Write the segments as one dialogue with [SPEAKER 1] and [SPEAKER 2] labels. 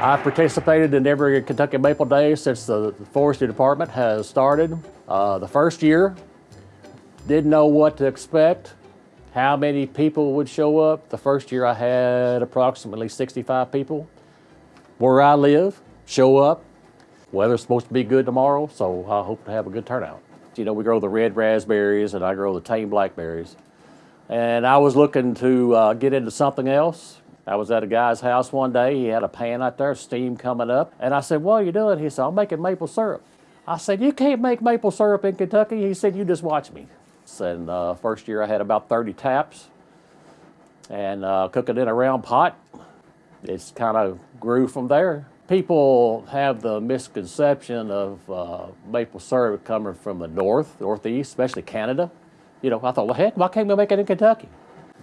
[SPEAKER 1] I've participated in every Kentucky Maple Day since the forestry department has started. Uh, the first year, didn't know what to expect, how many people would show up. The first year I had approximately 65 people. Where I live, show up. Weather's supposed to be good tomorrow, so I hope to have a good turnout. You know, we grow the red raspberries and I grow the tame blackberries. And I was looking to uh, get into something else. I was at a guy's house one day. He had a pan out there, steam coming up. And I said, what are you doing? He said, I'm making maple syrup. I said, you can't make maple syrup in Kentucky. He said, you just watch me. And uh, first year I had about 30 taps and uh, cook it in a round pot. It's kind of grew from there. People have the misconception of uh, maple syrup coming from the north, northeast, especially Canada. You know, I thought, well, heck, why can't we make it in Kentucky?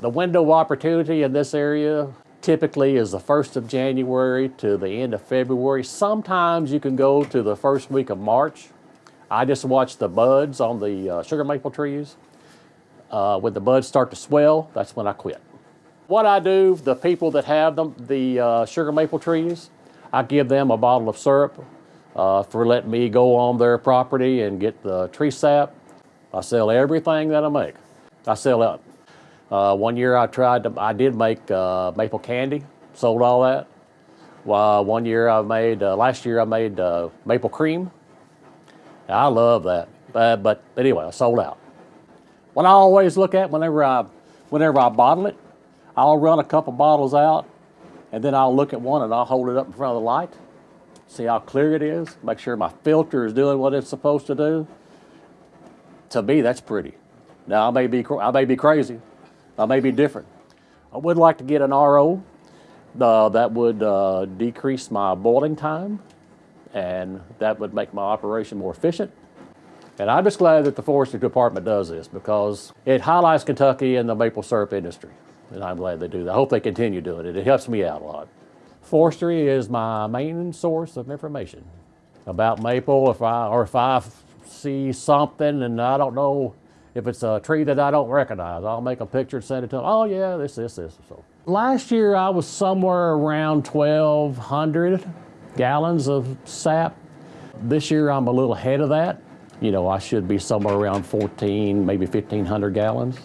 [SPEAKER 1] The window of opportunity in this area typically is the 1st of January to the end of February. Sometimes you can go to the first week of March. I just watch the buds on the uh, sugar maple trees. Uh, when the buds start to swell, that's when I quit. What I do, the people that have them, the uh, sugar maple trees, I give them a bottle of syrup uh, for letting me go on their property and get the tree sap. I sell everything that I make. I sell it. Uh, one year I tried to, I did make uh, maple candy, sold all that. Well, one year I made, uh, last year I made uh, maple cream. I love that, but anyway, I sold out. What I always look at whenever I, whenever I bottle it, I'll run a couple bottles out and then I'll look at one and I'll hold it up in front of the light, see how clear it is, make sure my filter is doing what it's supposed to do. To me, that's pretty. Now, I may be, I may be crazy. I may be different. I would like to get an RO uh, that would uh, decrease my boiling time and that would make my operation more efficient. And I'm just glad that the forestry department does this because it highlights Kentucky and the maple syrup industry. And I'm glad they do that. I hope they continue doing it. It helps me out a lot. Forestry is my main source of information about maple. If I, or if I see something and I don't know if it's a tree that I don't recognize, I'll make a picture and send it to them. Oh yeah, this, this, this. So last year I was somewhere around 1,200 gallons of sap. This year I'm a little ahead of that. You know, I should be somewhere around 14, maybe 1,500 gallons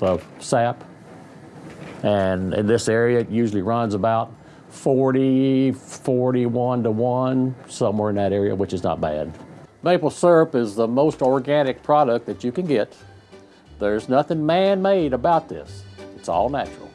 [SPEAKER 1] of sap. And in this area, it usually runs about 40, 41 to 1, somewhere in that area, which is not bad. Maple syrup is the most organic product that you can get. There's nothing man-made about this. It's all natural.